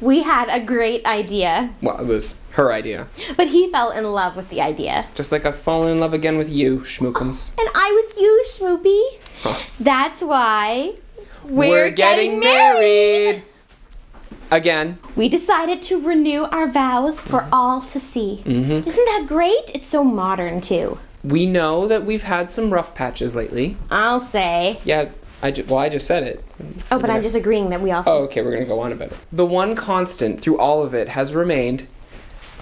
we had a great idea, Well, it was her idea. but he fell in love with the idea. Just like I've fallen in love again with you, schmookums. And I with you, Schmoopy. Huh. That's why we're getting married Again. We decided to renew our vows for all to see. Mhm. Isn't that great? It's so modern, too. We know that we've had some rough patches lately. I'll say. Yeah, I ju- well, I just said it. Oh, but I'm just agreeing that we also. Oh, okay, we're gonna go on about it. The one constant through all of it has remained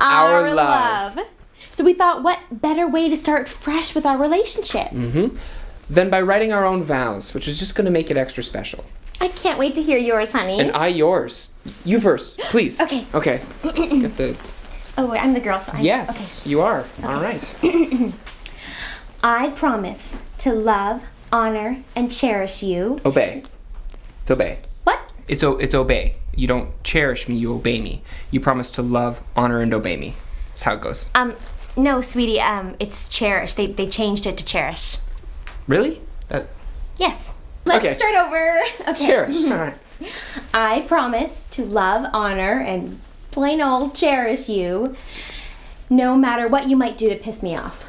our love. So we thought, what better way to start fresh with our relationship? Mm-hmm. Then by writing our own vows, which is just gonna make it extra special. I can't wait to hear yours, honey. And I yours. You first, please. Okay. Okay. Get the. oh, wait, I'm the girl, so I. Yes, you are. All right. I promise to love, honor, and cherish you. Obey. It's obey. What? It's o- it's obey. You don't cherish me. You obey me. You promise to love, honor, and obey me. That's how it goes. Um, no, sweetie. Um, it's cherish. They they changed it to cherish. Really? That Yes. Let's Okay. start over. Okay. cherish. All right. I promise to love, honor, and plain old cherish you, no matter what you might do to piss me off.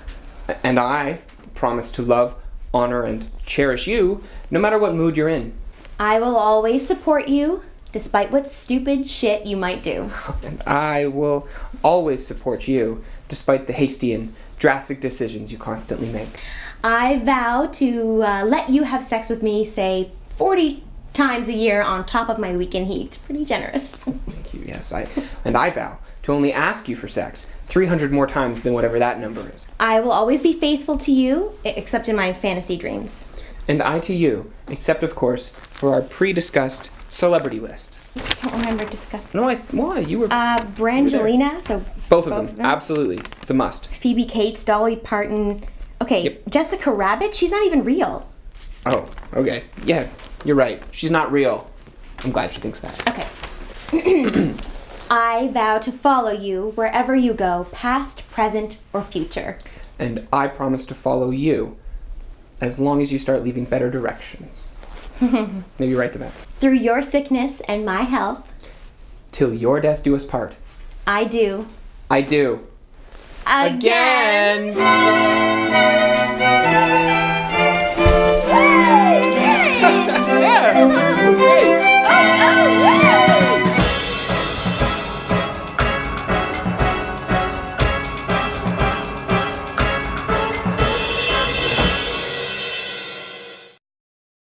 And I promise to love, honor, and cherish you, no matter what mood you're in. I will always support you, despite what stupid shit you might do. And I will always support you, despite the hasty and drastic decisions you constantly make. I vow to uh, let you have sex with me, say, 40 times a year on top of my weekend heat. Pretty generous. Thank you. Yes, I and I vow to only ask you for sex 300 more times than whatever that number is. I will always be faithful to you, except in my fantasy dreams. And I to you, except of course for our pre-discussed celebrity list. I don't remember discussing. No, I th- why you were Uh, Brangelina, so both of both them. of them? Absolutely, it's a must. Phoebe Cates, Dolly Parton. Okay, Yep. Jessica Rabbit, she's not even real. Oh, okay. Yeah, you're right. She's not real. I'm glad she thinks that. Okay. I vow to follow you wherever you go, past, present, or future. And I promise to follow you as long as you start leaving better directions. Maybe write them out. Through your sickness and my health, Till your death do us part. I do. I do. Again. Again.